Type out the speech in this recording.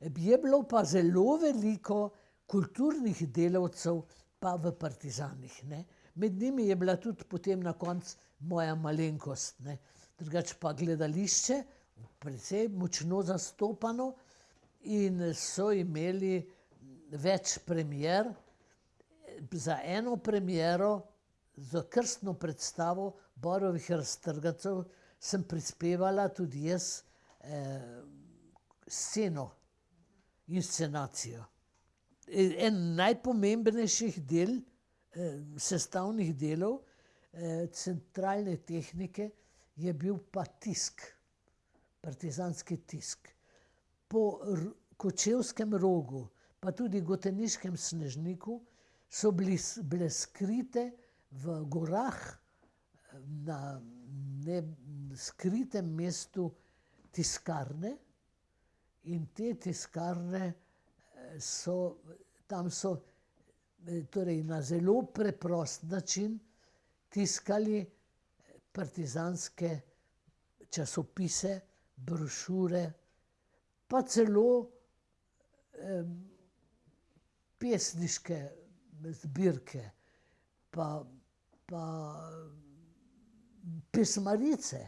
Je bilo pa zelo veliko kulturnih delavcev pa v partizanih, ne. Med njimi je bila tudi potem na koncu moja malenkost, ne. Drugače pa gledališče, precej močno zastopano, in so imeli več premier. Za eno premiero, za krstno predstavo Borovih raztrgancev, sem prispevala tudi jaz sceno, inscenacijo. en najpomembnejših del, sestavnih delov, centralne tehnike je bil pa tisk. Partizanski tisk. Po Kočevskem rogu pa tudi Goteniškem Snežniku so bili, bile skrite v gorah na skritem mestu tiskarne in te tiskarne so, tam so torej na zelo preprost način tiskali partizanske časopise, brošure pa celo pesniške zbirke pa, pa pesmarice.